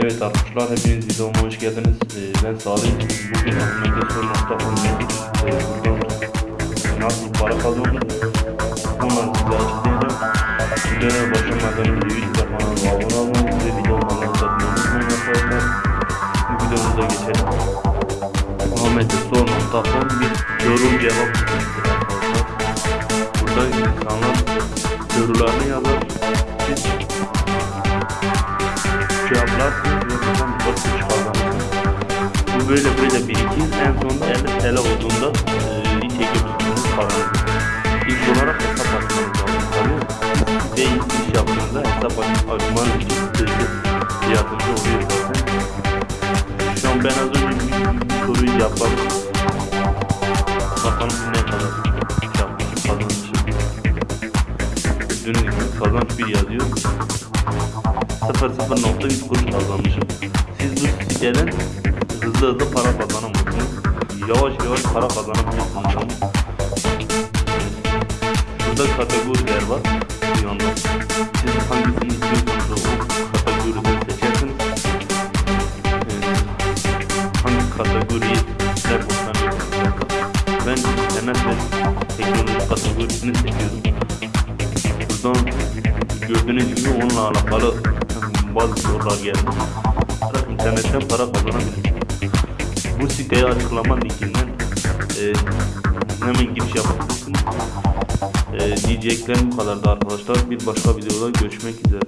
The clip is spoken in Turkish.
Evet arkadaşlar hepiniz videoma hoş geldiniz. Ee, ben Salih. Bugün Ahmet'e e, buradan nasıl para kazandım bunları size açıklayacağım. Videoya başlamadan önce YouTube kanalıma abone olmayı ve videomu anlatmayı unutmayın arkadaşlar. Videomuza geçelim. Ahmet'e sor.com bir soru cevap sitesidir arkadaşlar. Burada insanlar sorularını yazar. Siz buradan bir bakış kazanırsınız. Bu böyle böyle birikir. En sonunda 50 TL olduğunda e, iş çekebilirsiniz paranızı. İlk olarak hesap açmanız lazım. Tabii ve ilk iş yaptığınızda hesap aç- açmanız için size yardımcı oluyor zaten. Şu an ben az önce bir soruyu cevapladım. Bakalım ne kadar yapmışım. Gördüğünüz gibi kazanç bir yazıyor. 0.0.3 kuruş kazanmışım. Siz bu siteden hızlı hızlı para kazanamazsınız. Yavaş yavaş para kazanabilirsiniz ama. Burada kategoriler var. Bir yanda. Siz hangisini istiyorsanız o kategoriden seçersiniz. Ee, hangi kategoriyi sizler hoşlanıyorsanız. Ben ve teknoloji kategorisini seçiyorum. Buradan gördüğünüz gibi onunla alakalı bazı sorular geldi. Artık internetten para kazanabilirsiniz. Bu siteye açıklama linkinden e, hemen giriş yapabilirsiniz. E, diyeceklerim bu kadardı arkadaşlar. Bir başka videoda görüşmek üzere.